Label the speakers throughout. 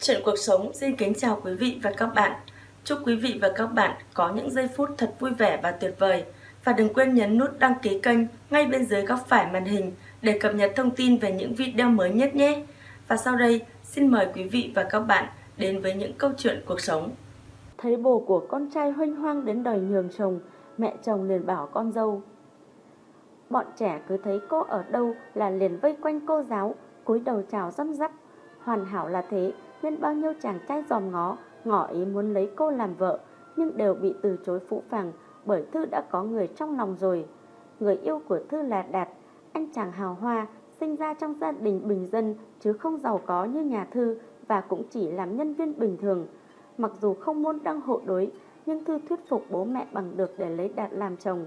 Speaker 1: Chuyện cuộc sống xin kính chào quý vị và các bạn. Chúc quý vị và các bạn có những giây phút thật vui vẻ và tuyệt vời. Và đừng quên nhấn nút đăng ký kênh ngay bên dưới góc phải màn hình để cập nhật thông tin về những video mới nhất nhé. Và sau đây, xin mời quý vị và các bạn đến với những câu chuyện cuộc sống.
Speaker 2: Thấy bồ của con trai huênh hoang đến đòi nhường chồng, mẹ chồng liền bảo con dâu. Bọn trẻ cứ thấy cô ở đâu là liền vây quanh cô giáo, cúi đầu chào răm rắp. Hoàn hảo là thế, nên bao nhiêu chàng trai dòm ngó, ngỏ ý muốn lấy cô làm vợ, nhưng đều bị từ chối phũ phàng bởi Thư đã có người trong lòng rồi. Người yêu của Thư là Đạt, anh chàng hào hoa, sinh ra trong gia đình bình dân chứ không giàu có như nhà Thư và cũng chỉ làm nhân viên bình thường. Mặc dù không môn đăng hộ đối, nhưng Thư thuyết phục bố mẹ bằng được để lấy Đạt làm chồng.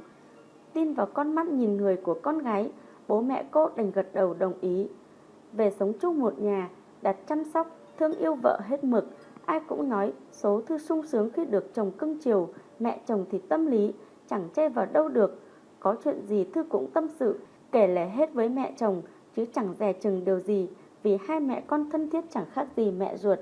Speaker 2: Tin vào con mắt nhìn người của con gái, bố mẹ cô đành gật đầu đồng ý. Về sống chung một nhà, Đạt chăm sóc, thương yêu vợ hết mực. Ai cũng nói số Thư sung sướng khi được chồng cưng chiều, mẹ chồng thì tâm lý, chẳng che vào đâu được. Có chuyện gì Thư cũng tâm sự, kể lể hết với mẹ chồng, chứ chẳng dè chừng điều gì, vì hai mẹ con thân thiết chẳng khác gì mẹ ruột.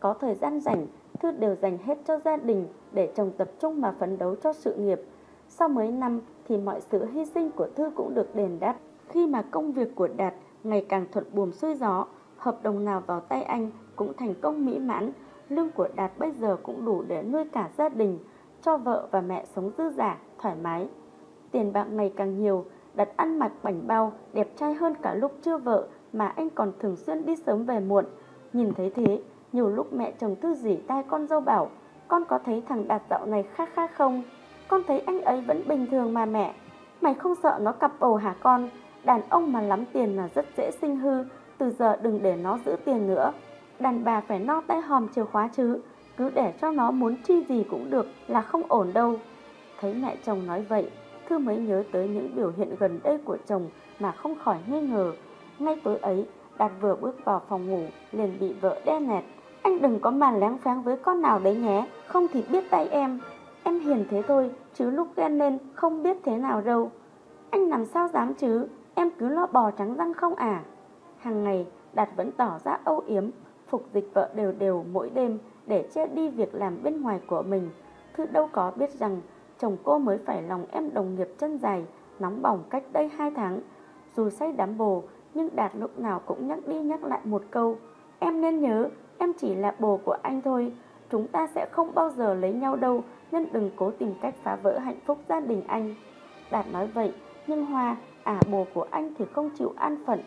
Speaker 2: Có thời gian rảnh, Thư đều dành hết cho gia đình để chồng tập trung mà phấn đấu cho sự nghiệp. Sau mấy năm thì mọi sự hy sinh của Thư cũng được đền đáp. Khi mà công việc của Đạt ngày càng thuận buồm xuôi gió, hợp đồng nào vào tay anh cũng thành công mỹ mãn. Lương của Đạt bây giờ cũng đủ để nuôi cả gia đình, cho vợ và mẹ sống dư giả, thoải mái. Tiền bạc ngày càng nhiều, Đạt ăn mặc bảnh bao, đẹp trai hơn cả lúc chưa vợ mà anh còn thường xuyên đi sớm về muộn. Nhìn thấy thế, nhiều lúc mẹ chồng Thư dỉ tai con dâu bảo, con có thấy thằng Đạt dạo này khác khác không? Con thấy anh ấy vẫn bình thường mà mẹ. Mày không sợ nó cặp bầu hả con? Đàn ông mà lắm tiền là rất dễ sinh hư, từ giờ đừng để nó giữ tiền nữa. Đàn bà phải no tay hòm chìa khóa chứ, cứ để cho nó muốn chi gì cũng được là không ổn đâu. Thấy mẹ chồng nói vậy, Thư mới nhớ tới những biểu hiện gần đây của chồng mà không khỏi nghi ngờ. Ngay tối ấy, Đạt vừa bước vào phòng ngủ, liền bị vợ đe nẹt. Anh đừng có màn lén pháng với con nào đấy nhé, không thì biết tay em. Em hiền thế thôi, chứ lúc ghen lên không biết thế nào đâu. Anh làm sao dám chứ, em cứ lo bò trắng răng không à. Hàng ngày, Đạt vẫn tỏ ra âu yếm, phục dịch vợ đều đều mỗi đêm để che đi việc làm bên ngoài của mình. Thư đâu có biết rằng chồng cô mới phải lòng em đồng nghiệp chân dài, nóng bỏng cách đây hai tháng. Dù say đám bồ, nhưng Đạt lúc nào cũng nhắc đi nhắc lại một câu. Em nên nhớ, em chỉ là bồ của anh thôi. Chúng ta sẽ không bao giờ lấy nhau đâu, nên đừng cố tìm cách phá vỡ hạnh phúc gia đình anh. Đạt nói vậy, nhưng Hoa, à bồ của anh thì không chịu an phận.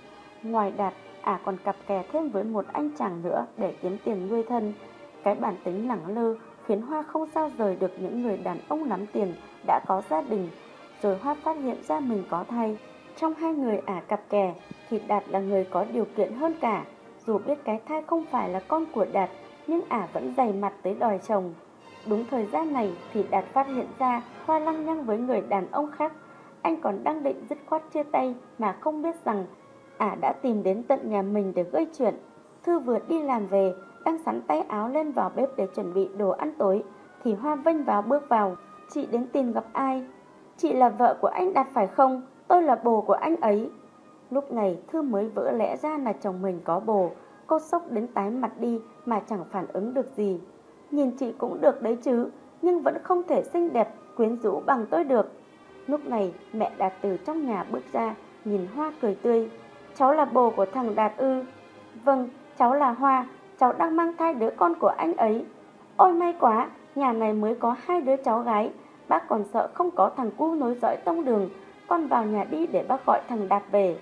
Speaker 2: Ngoài Đạt, à còn cặp kè thêm với một anh chàng nữa để kiếm tiền nuôi thân. Cái bản tính lẳng lơ khiến Hoa không sao rời được những người đàn ông lắm tiền đã có gia đình. Rồi Hoa phát hiện ra mình có thai. Trong hai người ả cặp kè thì Đạt là người có điều kiện hơn cả. Dù biết cái thai không phải là con của Đạt nhưng ả vẫn dày mặt tới đòi chồng. Đúng thời gian này thì Đạt phát hiện ra Hoa lăng nhăng với người đàn ông khác. Anh còn đang định dứt khoát chia tay mà không biết rằng ả đã tìm đến tận nhà mình để gây chuyện. Thư vừa đi làm về, đang sắn tay áo lên vào bếp để chuẩn bị đồ ăn tối, thì Hoa vênh vào bước vào. Chị đến tìm gặp ai? Chị là vợ của anh Đạt phải không? Tôi là bồ của anh ấy. Lúc này Thư mới vỡ lẽ ra là chồng mình có bồ. Cô sốc đến tái mặt đi mà chẳng phản ứng được gì. Nhìn chị cũng được đấy chứ, nhưng vẫn không thể xinh đẹp, quyến rũ bằng tôi được. Lúc này mẹ Đạt từ trong nhà bước ra, nhìn Hoa cười tươi. Cháu là bồ của thằng Đạt ư. Vâng, cháu là Hoa, cháu đang mang thai đứa con của anh ấy. Ôi may quá, nhà này mới có hai đứa cháu gái. Bác còn sợ không có thằng cu nối dõi tông đường. Con vào nhà đi để bác gọi thằng Đạt về.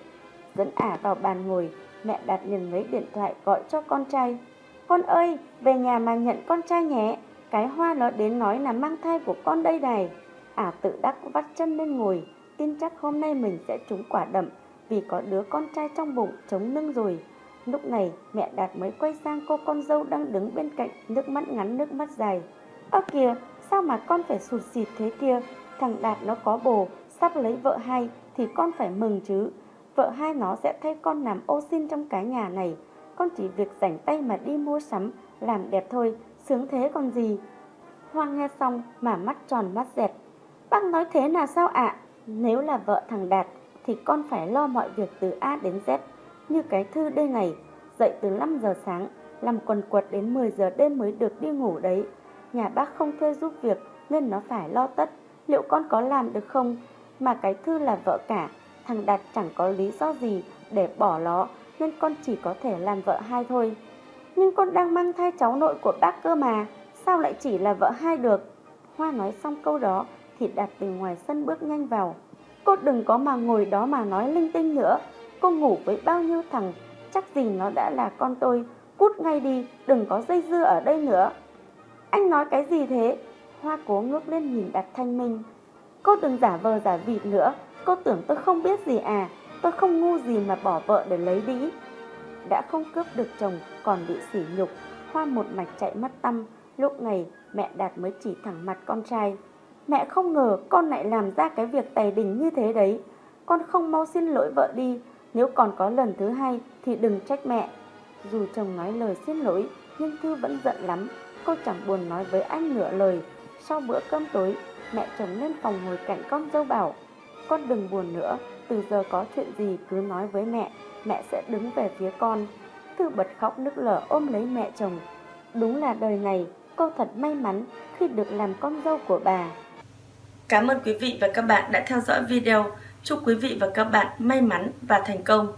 Speaker 2: Dẫn ả vào bàn ngồi, mẹ Đạt liền lấy điện thoại gọi cho con trai. Con ơi, về nhà mà nhận con trai nhé. Cái hoa nó đến nói là mang thai của con đây này. Ả tự đắc vắt chân lên ngồi, tin chắc hôm nay mình sẽ trúng quả đậm vì có đứa con trai trong bụng chống lưng rồi. Lúc này mẹ Đạt mới quay sang cô con dâu đang đứng bên cạnh nước mắt ngắn nước mắt dài. Ơ kìa, sao mà con phải sụt xịt thế kia? Thằng Đạt nó có bồ, sắp lấy vợ hai thì con phải mừng chứ. Vợ hai nó sẽ thay con làm ô xin trong cái nhà này. Con chỉ việc rảnh tay mà đi mua sắm, làm đẹp thôi, sướng thế còn gì. Hoa nghe xong mà mắt tròn mắt dẹt. Bác nói thế là sao ạ? Nếu là vợ thằng Đạt thì con phải lo mọi việc từ A đến Z. Như cái thư đây này, dậy từ 5 giờ sáng, làm quần quật đến 10 giờ đêm mới được đi ngủ đấy. Nhà bác không thuê giúp việc nên nó phải lo tất. Liệu con có làm được không? Mà cái Thư là vợ cả, thằng Đạt chẳng có lý do gì để bỏ nó nên con chỉ có thể làm vợ hai thôi. Nhưng con đang mang thai cháu nội của bác cơ mà, sao lại chỉ là vợ hai được? Hoa nói xong câu đó thì Đạt từ ngoài sân bước nhanh vào. Cô đừng có mà ngồi đó mà nói linh tinh nữa. Cô ngủ với bao nhiêu thằng, chắc gì nó đã là con tôi. Cút ngay đi, đừng có dây dưa ở đây nữa. Anh nói cái gì thế? Hoa cố ngước lên nhìn Đạt thanh minh. Cô đừng giả vờ giả vịt nữa, cô tưởng tôi không biết gì à, tôi không ngu gì mà bỏ vợ để lấy đĩ. Đã không cướp được chồng, còn bị sỉ nhục, Hoa một mạch chạy mất tâm, lúc này mẹ Đạt mới chỉ thẳng mặt con trai. Mẹ không ngờ con lại làm ra cái việc tày đình như thế đấy. Con không mau xin lỗi vợ đi, nếu còn có lần thứ hai thì đừng trách mẹ. Dù chồng nói lời xin lỗi, nhưng Thư vẫn giận lắm. Cô chẳng buồn nói với anh nửa lời. Sau bữa cơm tối, mẹ chồng lên phòng ngồi cạnh con dâu bảo Con đừng buồn nữa, từ giờ có chuyện gì cứ nói với mẹ, mẹ sẽ đứng về phía con. Thư bật khóc nức lở ôm lấy mẹ chồng. Đúng là đời này, cô thật may mắn khi được làm con dâu của bà.
Speaker 1: Cảm ơn quý vị và các bạn đã theo dõi video. Chúc quý vị và các bạn may mắn và thành công.